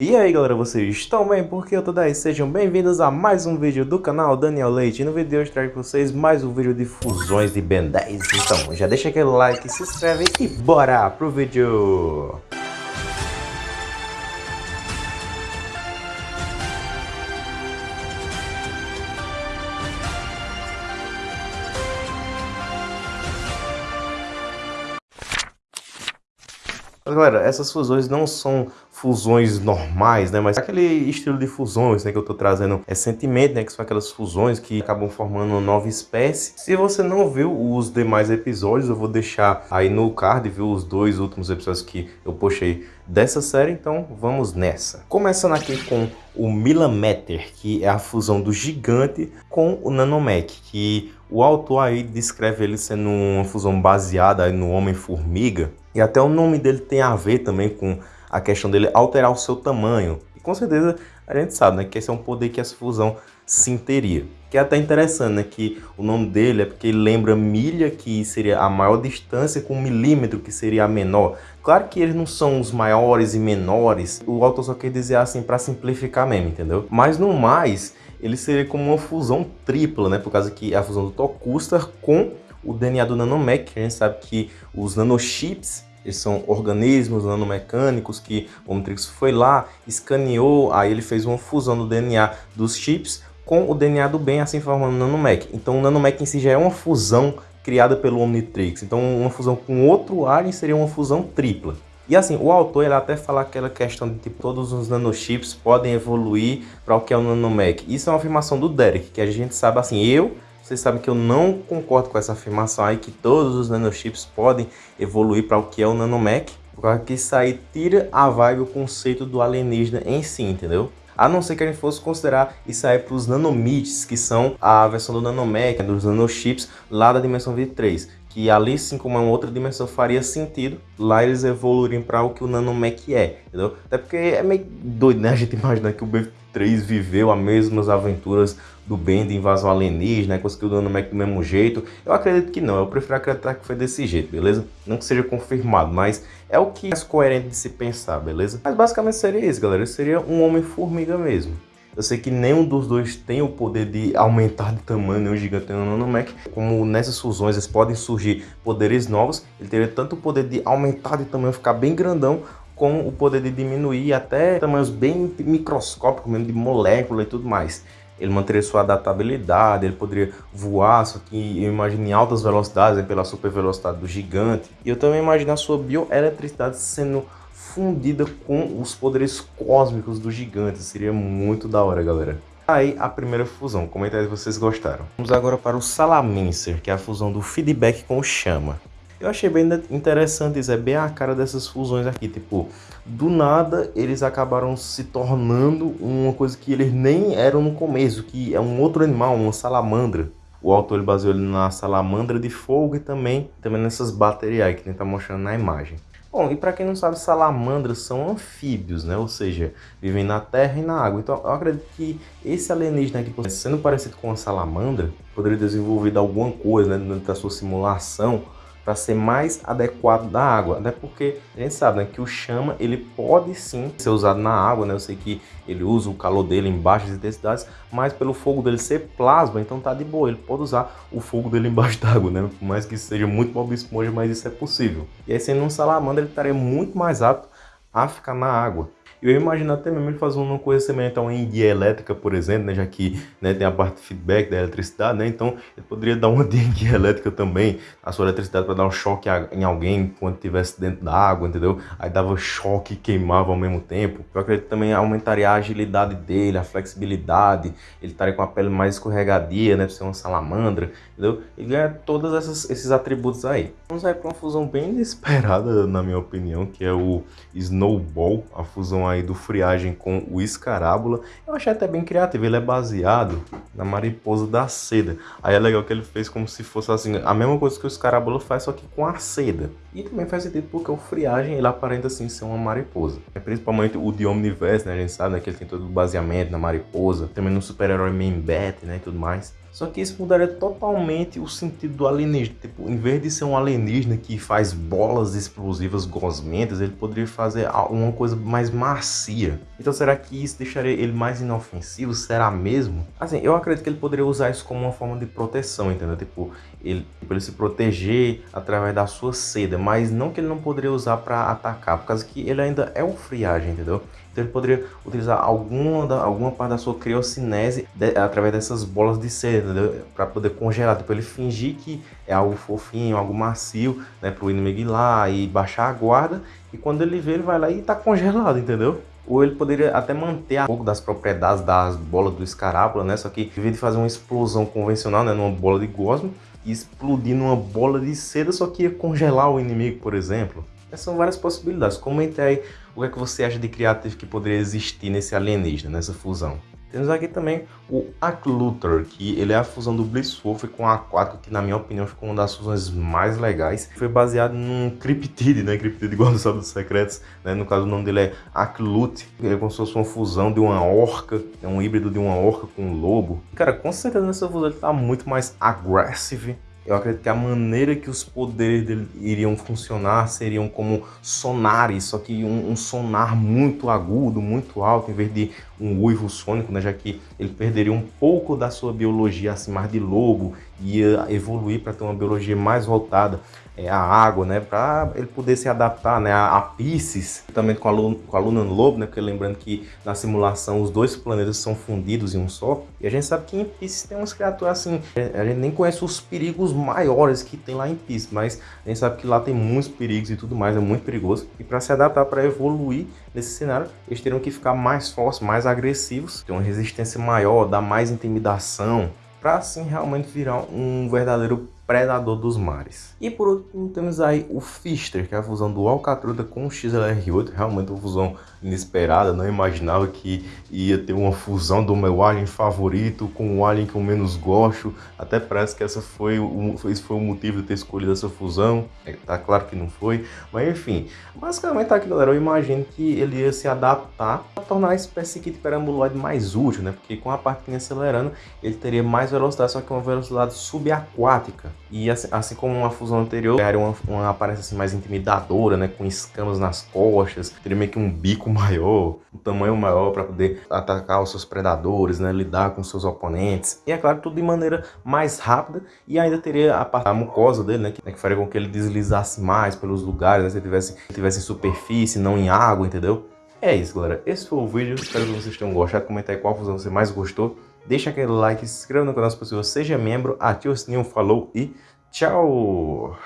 E aí galera, vocês estão bem? Porque eu tô daí? Sejam bem-vindos a mais um vídeo do canal Daniel Leite. E no vídeo de hoje trago pra vocês mais um vídeo de fusões de Ben 10. Então já deixa aquele like, se inscreve e bora pro vídeo! Galera, essas fusões não são fusões normais, né? Mas aquele estilo de fusões né, que eu tô trazendo recentemente, né? Que são aquelas fusões que acabam formando uma nova espécie. Se você não viu os demais episódios, eu vou deixar aí no card, viu? Os dois últimos episódios que eu postei dessa série, então vamos nessa. Começando aqui com o Milameter, que é a fusão do gigante com o Nanomech, que o autor aí descreve ele sendo uma fusão baseada no Homem-Formiga, e até o nome dele tem a ver também com a questão dele alterar o seu tamanho. E com certeza a gente sabe né, que esse é um poder que essa fusão sim teria. Que é até interessante, né? Que o nome dele é porque ele lembra milha, que seria a maior distância, com milímetro, que seria a menor. Claro que eles não são os maiores e menores. O autor só quer dizer assim para simplificar mesmo, entendeu? Mas no mais, ele seria como uma fusão tripla, né? Por causa que é a fusão do Tokustar com o DNA do Nanomech. A gente sabe que os nanochips eles são organismos nanomecânicos que o Omnitrix foi lá, escaneou, aí ele fez uma fusão do DNA dos chips com o DNA do bem, assim formando o Nanomech. Então o Nanomech em si já é uma fusão criada pelo Omnitrix. Então uma fusão com outro alien seria uma fusão tripla. E assim, o autor ele até fala aquela questão de tipo, todos os nanochips podem evoluir para o que é o nanomech. Isso é uma afirmação do Derek, que a gente sabe assim, eu vocês sabem que eu não concordo com essa afirmação aí que todos os nanochips podem evoluir para o que é o nanomech, porque isso aí tira a vibe, o conceito do alienígena em si, entendeu? A não ser que a gente fosse considerar isso aí para os nanomits, que são a versão do nanomech, dos nanochips lá da dimensão 23 que ali, sim como é uma outra dimensão, faria sentido lá eles evoluírem para o que o nanomech é, entendeu? Até porque é meio doido, né? A gente imaginar que o B3 viveu as mesmas aventuras do Ben de invasão alienígena, né? conseguiu o nanomech do mesmo jeito. Eu acredito que não, eu prefiro acreditar que foi desse jeito, beleza? Não que seja confirmado, mas é o que é mais coerente de se pensar, beleza? Mas basicamente seria isso, galera. Seria um Homem-Formiga mesmo. Eu sei que nenhum dos dois tem o poder de aumentar de tamanho, o gigante nem o nanomech. Como nessas fusões eles podem surgir poderes novos, ele teria tanto o poder de aumentar de tamanho, ficar bem grandão, como o poder de diminuir até tamanhos bem microscópicos, mesmo de molécula e tudo mais. Ele manteria sua adaptabilidade, ele poderia voar, só que eu imagino em altas velocidades, né, pela super velocidade do gigante. E eu também imagino a sua bioeletricidade sendo fundida com os poderes cósmicos do gigante. Seria muito da hora, galera. Aí a primeira fusão, comenta aí se vocês gostaram. Vamos agora para o Salamancer, que é a fusão do feedback com o Chama. Eu achei bem interessante isso, é bem a cara dessas fusões aqui, tipo, do nada eles acabaram se tornando uma coisa que eles nem eram no começo, que é um outro animal, uma salamandra. O autor baseou ele na salamandra de fogo e também, também nessas baterias que ele está mostrando na imagem. Bom, e para quem não sabe, salamandras são anfíbios, né? Ou seja, vivem na terra e na água. Então, eu acredito que esse alienígena aqui, sendo parecido com uma salamandra, poderia desenvolver alguma coisa, né, dentro da sua simulação, para ser mais adequado da água. Até porque a gente sabe né, que o chama ele pode sim ser usado na água, né? Eu sei que ele usa o calor dele em baixas intensidades, mas pelo fogo dele ser plasma, então tá de boa. Ele pode usar o fogo dele embaixo d'água, né? Por mais que seja muito Bob Esponja, mas isso é possível. E aí sendo um salamandra, ele estaria muito mais apto a ficar na água. Eu imagino até mesmo ele fazer uma coisa semelhante a uma guia elétrica, por exemplo, né? já que né, tem a parte de feedback da eletricidade, né? Então ele poderia dar uma guia elétrica também, a sua eletricidade para dar um choque em alguém quando estivesse dentro da água, entendeu? Aí dava choque e queimava ao mesmo tempo. Eu acredito que também aumentaria a agilidade dele, a flexibilidade, ele estaria com a pele mais escorregadia, né? Por ser uma salamandra, entendeu? Ele ganha todos esses atributos aí. Vamos aí para uma fusão bem inesperada, na minha opinião, que é o Snowball, a fusão aí do Friagem com o Escarábula. Eu achei até bem criativo, ele é baseado na mariposa da seda. Aí é legal que ele fez como se fosse assim, a mesma coisa que o escarabulo faz, só que com a seda. E também faz sentido porque o friagem, ele aparenta assim ser uma mariposa. É principalmente o de Omniverse, né, a gente sabe né, que ele tem todo o baseamento na mariposa, também no super-herói Man Bat, né, e tudo mais. Só que isso mudaria totalmente o sentido do alienígena. Tipo, em vez de ser um alienígena que faz bolas explosivas gosmentas, ele poderia fazer uma coisa mais macia. Então será que isso deixaria ele mais inofensivo? Será mesmo? Assim, eu acredito que ele poderia usar isso como uma forma de proteção, entendeu? Tipo, ele, tipo, ele se proteger através da sua seda, mas não que ele não poderia usar para atacar, por causa que ele ainda é um friagem, entendeu? Então ele poderia utilizar alguma, da, alguma parte da sua criocinese de, através dessas bolas de seda, para poder congelar. Tipo, ele fingir que é algo fofinho, algo macio, né? Para o inimigo ir lá e baixar a guarda. E quando ele vê, ele vai lá e está congelado, entendeu? Ou ele poderia até manter um pouco das propriedades das bolas do escarábula, né? Só que em vez de fazer uma explosão convencional, né? Numa bola de gosmo, explodir numa bola de seda, só que ia congelar o inimigo, por exemplo. Essas são várias possibilidades. Comente aí o que, é que você acha de criativo que poderia existir nesse alienígena, nessa fusão. Temos aqui também o Aklutor, que ele é a fusão do Blisswolf com a Aquático, que na minha opinião ficou uma das fusões mais legais. Foi baseado num Cryptid, né? Cryptid igual do Sábado dos Secretos, né? No caso o nome dele é Aklut, ele é como se fosse uma fusão de uma orca, é um híbrido de uma orca com um lobo. Cara, com certeza nessa fusão ele tá muito mais agressivo eu acredito que a maneira que os poderes dele iriam funcionar seriam como sonares, só que um, um sonar muito agudo, muito alto, em vez de um uivo sônico, né? já que ele perderia um pouco da sua biologia assim, mais de lobo, ia evoluir para ter uma biologia mais voltada é, à água, né? para ele poder se adaptar né? a, a Pisces, também com a, Luna, com a Luna Lobo, né? porque lembrando que na simulação os dois planetas são fundidos em um só, e a gente sabe que em Pisces tem umas criaturas assim, a gente nem conhece os perigos maiores que tem lá em Pisces, mas a gente sabe que lá tem muitos perigos e tudo mais, é muito perigoso, e para se adaptar, para evoluir nesse cenário, eles teriam que ficar mais fortes, mais agressivos, ter uma resistência maior, dar mais intimidação, para assim realmente virar um verdadeiro predador dos mares. E por último temos aí o Fister, que é a fusão do Alcatruda com o XLR8, realmente uma fusão inesperada, não imaginava que ia ter uma fusão do meu alien favorito com o alien que eu menos gosto, até parece que essa foi o, esse foi o motivo de ter escolhido essa fusão, é, tá claro que não foi, mas enfim, basicamente tá aqui galera, eu imagino que ele ia se adaptar a tornar a espécie de perambuloide mais útil, né, porque com a parte acelerando, ele teria mais velocidade, só que uma velocidade subaquática, e assim, assim, como uma fusão anterior, era uma, uma aparência assim, mais intimidadora, né? Com escamas nas costas, teria meio que um bico maior, um tamanho maior para poder atacar os seus predadores, né? Lidar com seus oponentes. E é claro, tudo de maneira mais rápida e ainda teria a, parte, a mucosa dele, né? Que, né? que faria com que ele deslizasse mais pelos lugares, né? Se ele tivesse, tivesse em superfície, não em água, entendeu? É isso, galera. Esse foi o vídeo. Espero que vocês tenham gostado. Comenta aí qual fusão você mais gostou. Deixa aquele like, se inscreva no canal se possível, seja membro, ative o sininho, falou e tchau!